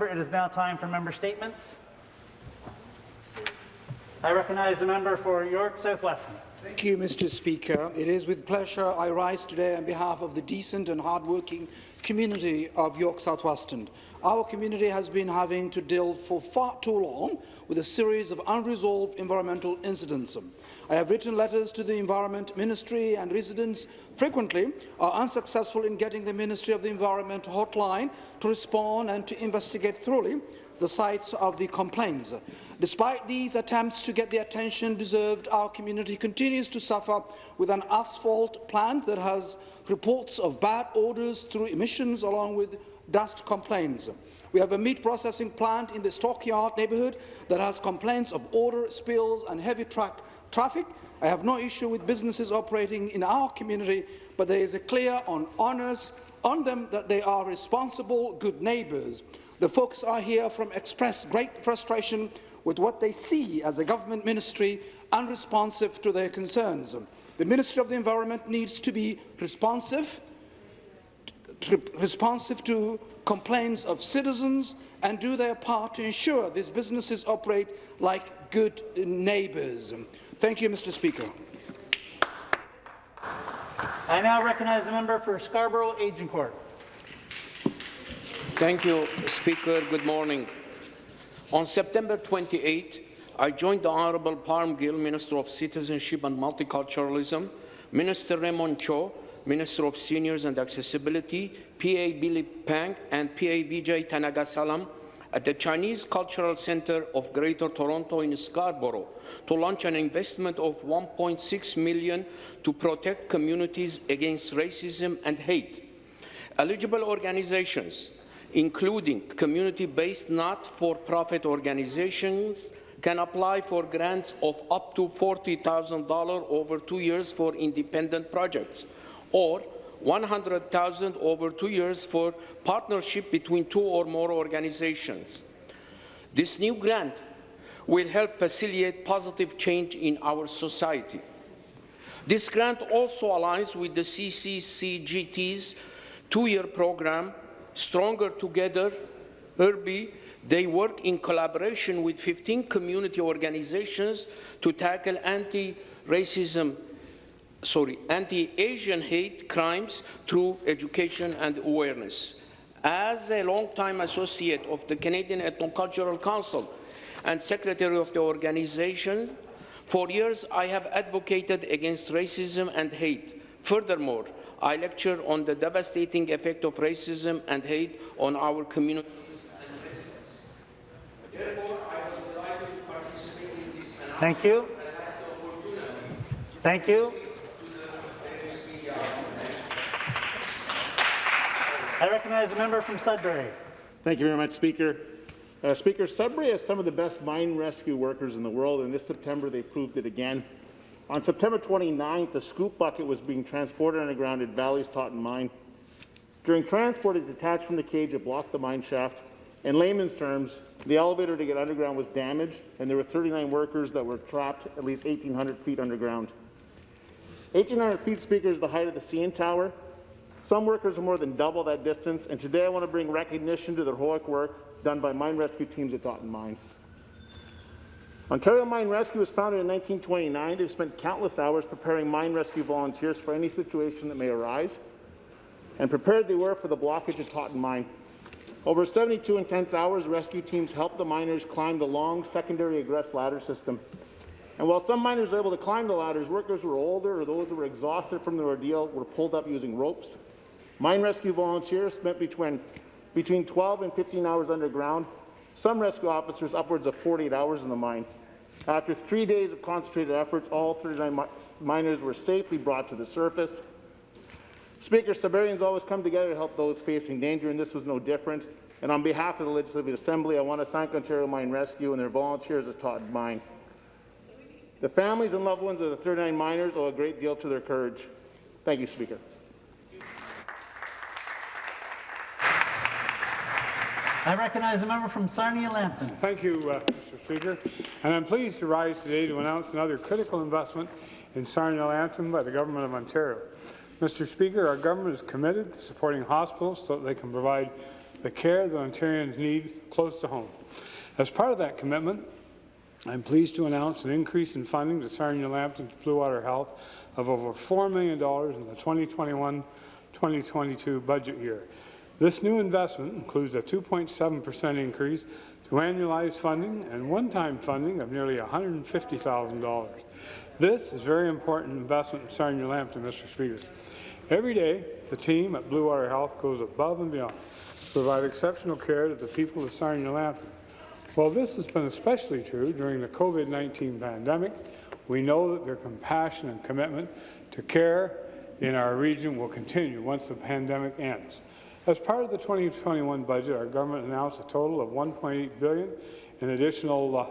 It is now time for member statements. I recognize the member for York South-Weston. Thank you, Mr. Speaker. It is with pleasure I rise today on behalf of the decent and hardworking community of York South-Weston. Our community has been having to deal for far too long with a series of unresolved environmental incidents. I have written letters to the Environment Ministry and residents frequently are unsuccessful in getting the Ministry of the Environment hotline to respond and to investigate thoroughly the sites of the complaints. Despite these attempts to get the attention deserved, our community continues to suffer with an asphalt plant that has reports of bad odours through emissions along with dust complaints. We have a meat processing plant in the Stockyard neighbourhood that has complaints of odour, spills and heavy truck traffic. I have no issue with businesses operating in our community, but there is a clear on honours on them that they are responsible, good neighbours. The folks are here from express great frustration with what they see as a government ministry unresponsive to their concerns. The Ministry of the Environment needs to be responsive, responsive to complaints of citizens and do their part to ensure these businesses operate like good neighbours. Thank you, Mr. Speaker. I now recognize the member for Scarborough Agincourt. Thank you, Speaker. Good morning. On September 28, I joined the Honourable Parm Gill, Minister of Citizenship and Multiculturalism, Minister Raymond Cho, Minister of Seniors and Accessibility, PA Billy Pang, and PA Vijay Thanigasalam at the Chinese Cultural Centre of Greater Toronto in Scarborough to launch an investment of 1.6 million to protect communities against racism and hate. Eligible organizations, including community-based not-for-profit organizations, can apply for grants of up to $40,000 over two years for independent projects, or 100,000 over two years for partnership between two or more organizations. This new grant will help facilitate positive change in our society. This grant also aligns with the CCCGT's two-year program, Stronger Together, IRBI. They work in collaboration with 15 community organizations to tackle anti-racism sorry, anti-Asian hate crimes through education and awareness. As a long-time associate of the Canadian Ethnocultural Council and secretary of the organization, for years I have advocated against racism and hate. Furthermore, I lecture on the devastating effect of racism and hate on our this Thank you. Thank you. I recognize a member from Sudbury. Thank you very much, Speaker. Uh, Speaker, Sudbury has some of the best mine rescue workers in the world, and this September they proved it again. On September 29th, the scoop bucket was being transported underground at Vale's Totten Mine. During transport, it detached from the cage, it blocked the mine shaft. In layman's terms, the elevator to get underground was damaged, and there were 39 workers that were trapped at least 1,800 feet underground. 1,800 feet, Speaker, is the height of the CN Tower, some workers are more than double that distance, and today I want to bring recognition to the heroic work done by mine rescue teams at Totten Mine. Ontario Mine Rescue was founded in 1929. They've spent countless hours preparing mine rescue volunteers for any situation that may arise, and prepared they were for the blockage at Totten Mine. Over 72 intense hours, rescue teams helped the miners climb the long secondary egress ladder system. And while some miners were able to climb the ladders, workers who were older or those who were exhausted from the ordeal were pulled up using ropes Mine rescue volunteers spent between, between 12 and 15 hours underground, some rescue officers upwards of 48 hours in the mine. After three days of concentrated efforts, all 39 mi miners were safely brought to the surface. Speaker, Sudburians always come together to help those facing danger, and this was no different. And on behalf of the Legislative Assembly, I want to thank Ontario Mine Rescue and their volunteers at Totten Mine. The families and loved ones of the 39 miners owe a great deal to their courage. Thank you, Speaker. I recognize the member from Sarnia-Lambton. Thank you, uh, Mr. Speaker. And I'm pleased to rise today to announce another critical investment in Sarnia-Lambton by the Government of Ontario. Mr. Speaker, our government is committed to supporting hospitals so that they can provide the care that Ontarians need close to home. As part of that commitment, I'm pleased to announce an increase in funding to Sarnia Lambton's Bluewater Health of over $4 million in the 2021-2022 budget year. This new investment includes a 2.7 per cent increase to annualized funding and one-time funding of nearly $150,000. This is a very important investment in Sarnia Lambton, Mr. Speaker. Every day, the team at Bluewater Health goes above and beyond to provide exceptional care to the people of Sarnia While this has been especially true during the COVID-19 pandemic, we know that their compassion and commitment to care in our region will continue once the pandemic ends. As part of the 2021 budget, our government announced a total of 1.8 billion in additional uh,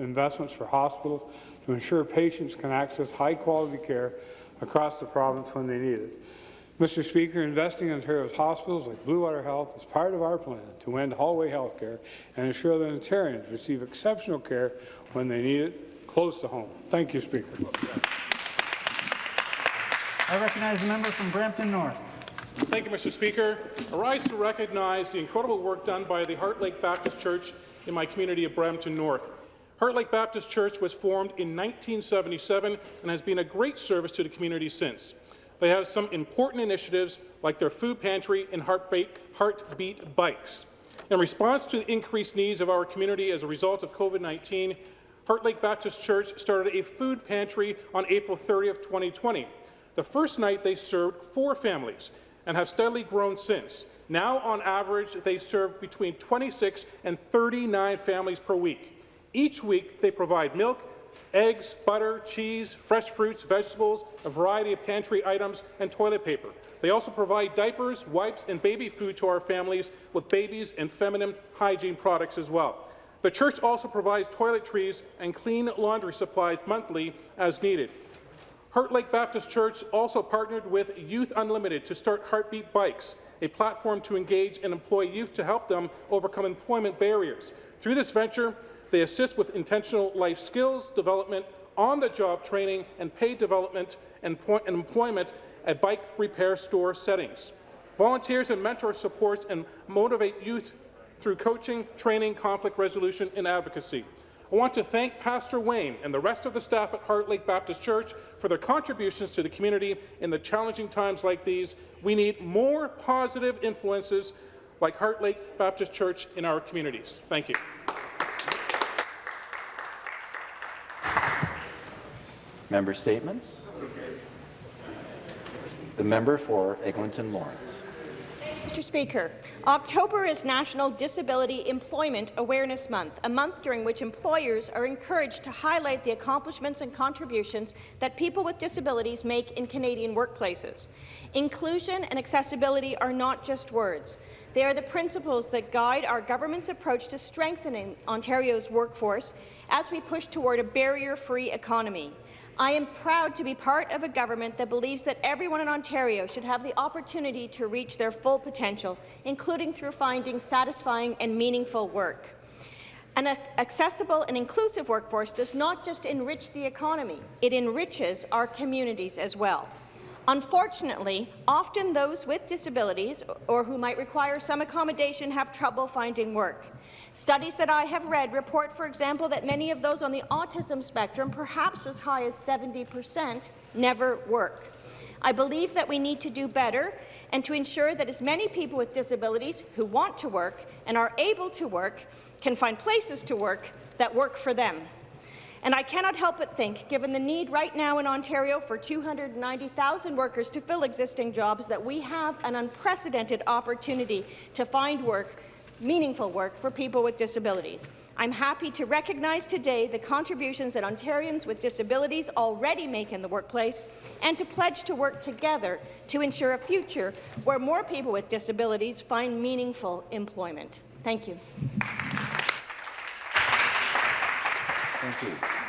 investments for hospitals to ensure patients can access high-quality care across the province when they need it. Mr. Speaker, investing in Ontario's hospitals like Bluewater Health is part of our plan to end hallway health care and ensure that Ontarians receive exceptional care when they need it, close to home. Thank you, Speaker. I recognize the member from Brampton North. Thank you, Mr. Speaker. I rise to recognize the incredible work done by the Heart Lake Baptist Church in my community of Brampton North. Heart Lake Baptist Church was formed in 1977 and has been a great service to the community since. They have some important initiatives like their food pantry and heartbeat, heartbeat bikes. In response to the increased needs of our community as a result of COVID-19, Heart Lake Baptist Church started a food pantry on April 30th, 2020. The first night they served four families and have steadily grown since. Now, on average, they serve between 26 and 39 families per week. Each week, they provide milk, eggs, butter, cheese, fresh fruits, vegetables, a variety of pantry items, and toilet paper. They also provide diapers, wipes, and baby food to our families with babies and feminine hygiene products as well. The church also provides toiletries and clean laundry supplies monthly as needed. Heart Lake Baptist Church also partnered with Youth Unlimited to start Heartbeat Bikes, a platform to engage and employ youth to help them overcome employment barriers. Through this venture, they assist with intentional life skills development, on-the-job training, and paid development and, and employment at bike repair store settings. Volunteers and mentor supports and motivate youth through coaching, training, conflict resolution, and advocacy. I want to thank Pastor Wayne and the rest of the staff at Heart Lake Baptist Church for their contributions to the community in the challenging times like these. We need more positive influences like Heart Lake Baptist Church in our communities. Thank you. Member statements. The member for Eglinton Lawrence. Mr. Speaker, October is National Disability Employment Awareness Month, a month during which employers are encouraged to highlight the accomplishments and contributions that people with disabilities make in Canadian workplaces. Inclusion and accessibility are not just words. They are the principles that guide our government's approach to strengthening Ontario's workforce as we push toward a barrier-free economy. I am proud to be part of a government that believes that everyone in Ontario should have the opportunity to reach their full potential, including through finding satisfying and meaningful work. An accessible and inclusive workforce does not just enrich the economy, it enriches our communities as well. Unfortunately, often those with disabilities or who might require some accommodation have trouble finding work. Studies that I have read report, for example, that many of those on the autism spectrum, perhaps as high as 70 percent, never work. I believe that we need to do better and to ensure that as many people with disabilities who want to work and are able to work can find places to work that work for them. And I cannot help but think, given the need right now in Ontario for 290,000 workers to fill existing jobs, that we have an unprecedented opportunity to find work meaningful work for people with disabilities. I'm happy to recognize today the contributions that Ontarians with disabilities already make in the workplace and to pledge to work together to ensure a future where more people with disabilities find meaningful employment. Thank you. Thank you.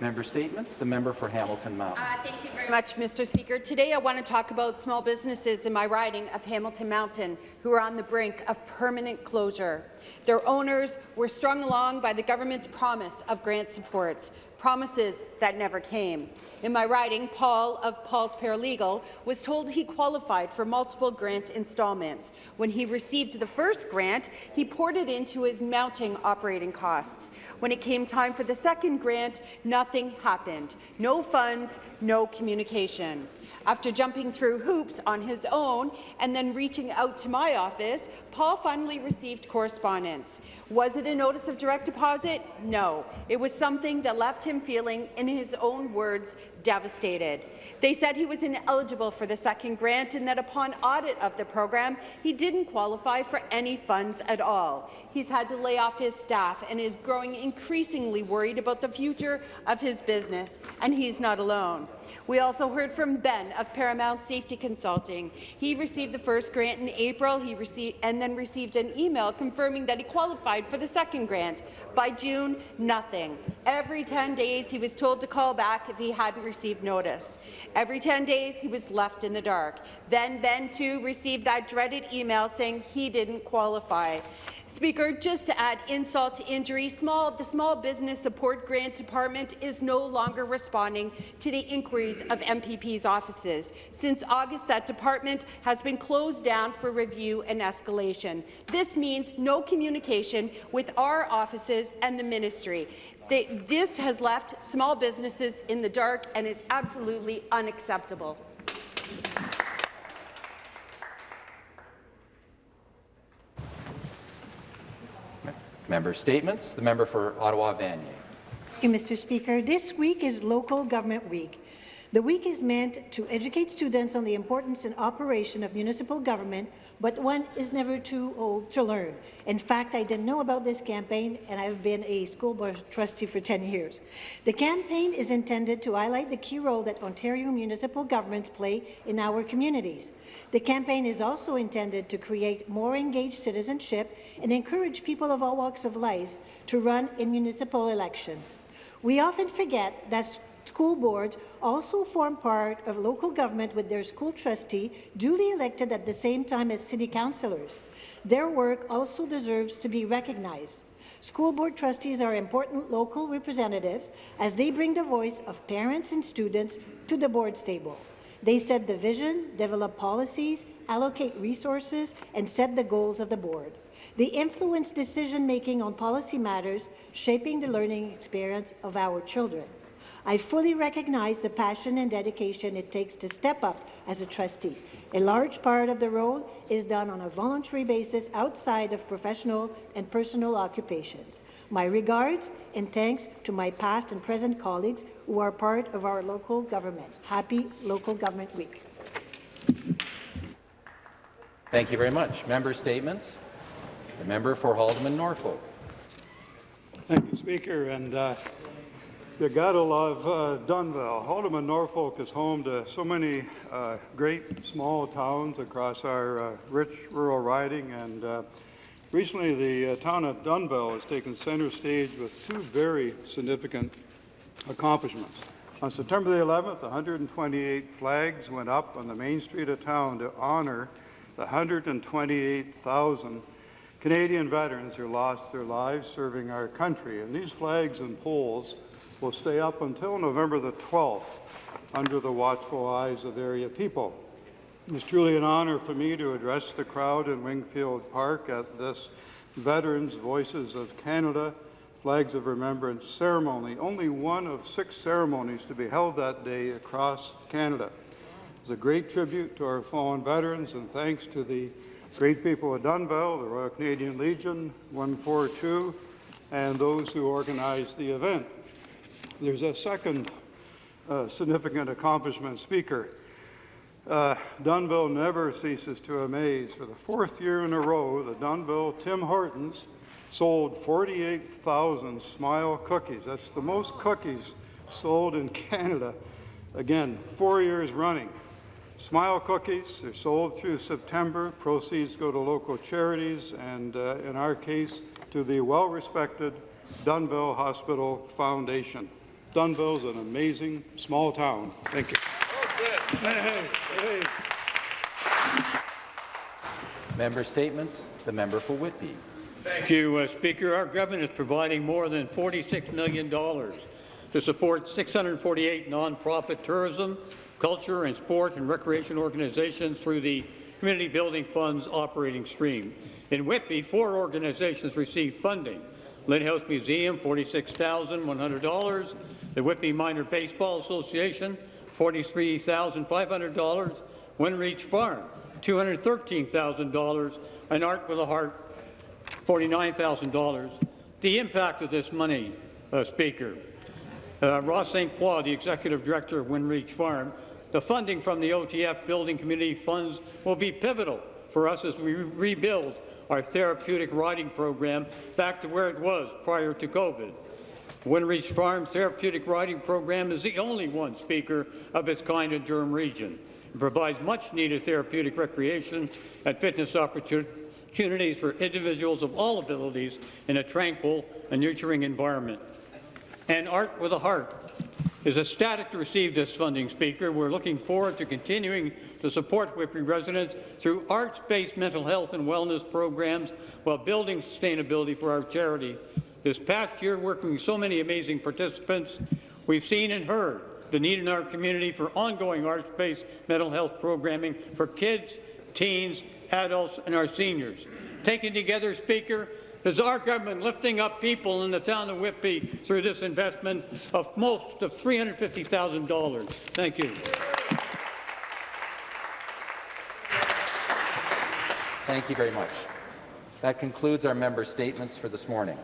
Member statements. The member for Hamilton Mountain. Uh, thank you very much, Mr. Speaker. Today I want to talk about small businesses in my riding of Hamilton Mountain who are on the brink of permanent closure. Their owners were strung along by the government's promise of grant supports, promises that never came. In my riding, Paul of Paul's Paralegal was told he qualified for multiple grant installments. When he received the first grant, he poured it into his mounting operating costs. When it came time for the second grant, nothing happened. No funds, no communication. After jumping through hoops on his own and then reaching out to my office, Paul finally received correspondence. Was it a notice of direct deposit? No. It was something that left him feeling, in his own words, devastated. They said he was ineligible for the second grant and that upon audit of the program, he didn't qualify for any funds at all. He's had to lay off his staff and is growing increasingly worried about the future of his business, and he's not alone. We also heard from Ben of Paramount Safety Consulting. He received the first grant in April he received, and then received an email confirming that he qualified for the second grant. By June, nothing. Every 10 days, he was told to call back if he hadn't received notice. Every 10 days, he was left in the dark. Then Ben, too, received that dreaded email saying he didn't qualify. Speaker, just to add insult to injury, small, the Small Business Support Grant Department is no longer responding to the inquiries of MPP's offices. Since August, that department has been closed down for review and escalation. This means no communication with our offices and the ministry. They, this has left small businesses in the dark and is absolutely unacceptable. Member statements. The member for Ottawa Vanier. Thank you, Mr. Speaker. This week is Local Government Week. The week is meant to educate students on the importance and operation of municipal government, but one is never too old to learn. In fact, I didn't know about this campaign, and I've been a school board trustee for 10 years. The campaign is intended to highlight the key role that Ontario municipal governments play in our communities. The campaign is also intended to create more engaged citizenship and encourage people of all walks of life to run in municipal elections. We often forget that School boards also form part of local government with their school trustee duly elected at the same time as city councillors. Their work also deserves to be recognized. School board trustees are important local representatives as they bring the voice of parents and students to the board's table. They set the vision, develop policies, allocate resources, and set the goals of the board. They influence decision-making on policy matters, shaping the learning experience of our children. I fully recognize the passion and dedication it takes to step up as a trustee. A large part of the role is done on a voluntary basis outside of professional and personal occupations. My regards and thanks to my past and present colleagues who are part of our local government. Happy Local Government Week. Thank you very much. Member statements. The member for Haldimand Norfolk. Thank you, Speaker. And uh, you gotta love uh, Dunnville. Haldimand, Norfolk is home to so many uh, great small towns across our uh, rich rural riding. And uh, recently, the uh, town of Dunnville has taken center stage with two very significant accomplishments. On September the 11th, 128 flags went up on the main street of town to honor the 128,000 Canadian veterans who lost their lives serving our country. And these flags and poles will stay up until November the 12th under the watchful eyes of area people. It's truly an honor for me to address the crowd in Wingfield Park at this Veterans Voices of Canada Flags of Remembrance ceremony, only one of six ceremonies to be held that day across Canada. It's a great tribute to our fallen veterans and thanks to the great people of Dunnville, the Royal Canadian Legion, 142, and those who organized the event. There's a second uh, significant accomplishment speaker. Uh, Dunnville never ceases to amaze. For the fourth year in a row, the Dunnville Tim Hortons sold 48,000 Smile cookies. That's the most cookies sold in Canada. Again, four years running. Smile cookies, they're sold through September. Proceeds go to local charities and, uh, in our case, to the well-respected Dunnville Hospital Foundation. Dunnville's an amazing small town. Thank you. Hey, hey. Member statements. The member for Whitby. Thank you, uh, Speaker. Our government is providing more than $46 million to support 648 nonprofit tourism, culture, and sport and recreation organizations through the Community Building Fund's operating stream. In Whitby, four organizations received funding. Lynde House Museum, $46,100. The Whitby Minor Baseball Association, $43,500. WindReach Farm, $213,000. And Art with a Heart, $49,000. The impact of this money, uh, Speaker. Uh, Ross St. Croix, the Executive Director of WindReach Farm, the funding from the OTF Building Community Funds will be pivotal for us as we rebuild our therapeutic riding program back to where it was prior to COVID. WindReach Farm's therapeutic riding program is the only one, Speaker, of its kind in Durham Region. It provides much-needed therapeutic recreation and fitness opportunities for individuals of all abilities in a tranquil and nurturing environment. And Art with a Heart is ecstatic to receive this funding, Speaker. We're looking forward to continuing to support Whitby residents through arts-based mental health and wellness programs while building sustainability for our charity. This past year, working with so many amazing participants, we've seen and heard the need in our community for ongoing arts-based mental health programming for kids, teens, adults, and our seniors. Taken together, Speaker, is our government lifting up people in the town of Whitby through this investment of most of $350,000. Thank you. Thank you very much. That concludes our member statements for this morning.